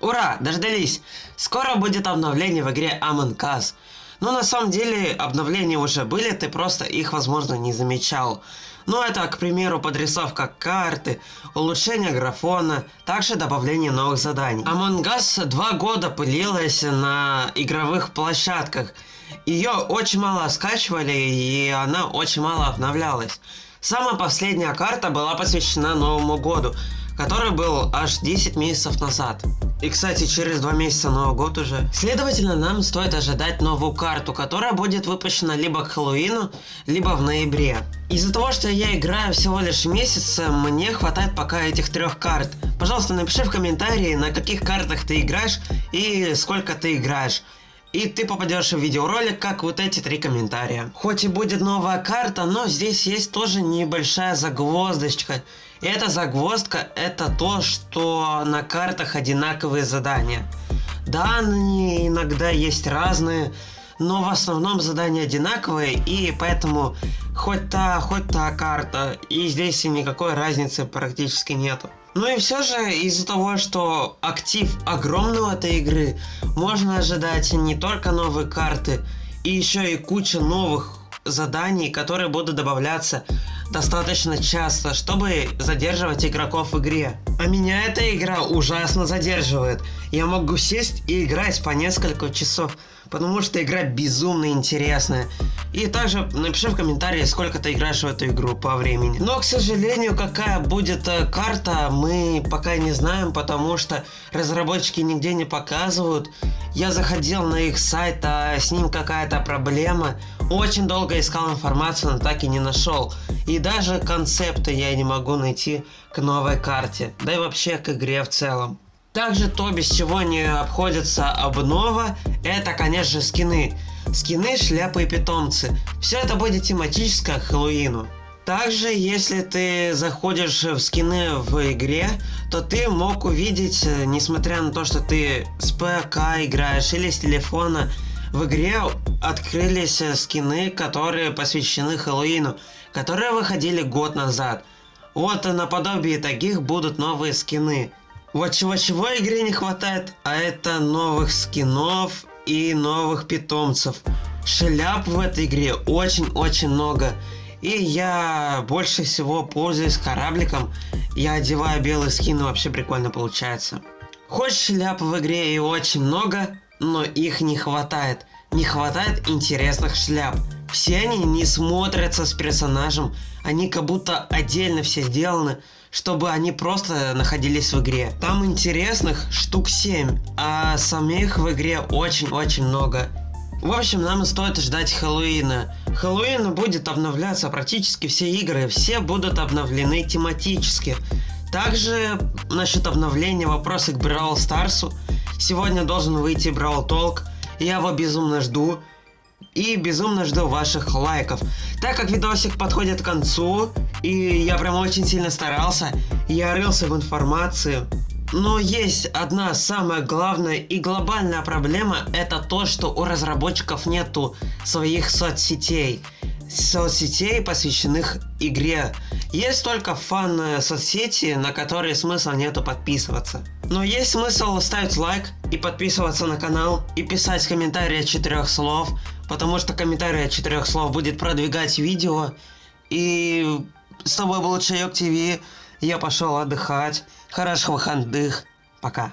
Ура, дождались! Скоро будет обновление в игре Among Us. Но на самом деле обновления уже были, ты просто их возможно не замечал. Ну это, к примеру, подрисовка карты, улучшение графона, также добавление новых заданий. Among Us два года пылилась на игровых площадках. Ее очень мало скачивали и она очень мало обновлялась. Самая последняя карта была посвящена Новому году, который был аж 10 месяцев назад. И, кстати, через два месяца Новый год уже. Следовательно, нам стоит ожидать новую карту, которая будет выпущена либо к Хэллоуину, либо в ноябре. Из-за того, что я играю всего лишь месяц, мне хватает пока этих трех карт. Пожалуйста, напиши в комментарии, на каких картах ты играешь и сколько ты играешь. И ты попадешь в видеоролик, как вот эти три комментария. Хоть и будет новая карта, но здесь есть тоже небольшая загвоздочка. И эта загвоздка это то, что на картах одинаковые задания. Да, они иногда есть разные, но в основном задания одинаковые, и поэтому хоть та, хоть та карта, и здесь никакой разницы практически нету. Ну и все же из-за того, что актив огромный у этой игры, можно ожидать не только новые карты, и еще и куча новых заданий, которые будут добавляться достаточно часто, чтобы задерживать игроков в игре. А меня эта игра ужасно задерживает. Я могу сесть и играть по несколько часов, потому что игра безумно интересная. И также напиши в комментарии, сколько ты играешь в эту игру по времени. Но, к сожалению, какая будет э, карта, мы пока не знаем, потому что разработчики нигде не показывают. Я заходил на их сайт, а с ним какая-то проблема. Очень долго искал информацию, но так и не нашел. И даже концепта я не могу найти к новой карте, да и вообще к игре в целом. Также то, без чего не обходится обнова, это, конечно, скины. Скины, шляпы и питомцы. Все это будет тематическое к Хэллоуину. Также, если ты заходишь в скины в игре, то ты мог увидеть, э, несмотря на то, что ты с ПК играешь или с телефона, в игре открылись э, скины, которые посвящены Хэллоуину, которые выходили год назад. Вот наподобие таких будут новые скины. Вот чего-чего игре не хватает, а это новых скинов и новых питомцев. Шляп в этой игре очень-очень много. И я больше всего пользуюсь корабликом. Я одеваю белый скин, вообще прикольно получается. Хоть шляп в игре и очень много, но их не хватает. Не хватает интересных шляп. Все они не смотрятся с персонажем, они как будто отдельно все сделаны, чтобы они просто находились в игре. Там интересных штук 7, а самих в игре очень-очень много. В общем, нам стоит ждать Хэллоуина. Хэллоуин будет обновляться практически все игры, все будут обновлены тематически. Также насчет обновления вопросы к Brawl Старсу. Сегодня должен выйти Brawl Talk, я его безумно жду. И безумно жду ваших лайков. Так как видосик подходит к концу, и я прям очень сильно старался, я рылся в информации, но есть одна самая главная и глобальная проблема, это то, что у разработчиков нету своих соцсетей. Соцсетей, посвященных игре. Есть только фан соцсети, на которые смысла нету подписываться. Но есть смысл ставить лайк и подписываться на канал и писать комментарии от четырех слов, потому что комментарий от четырех слов будет продвигать видео. И с тобой был Чайок ТВ. Я пошел отдыхать. Хороших выходных. Пока.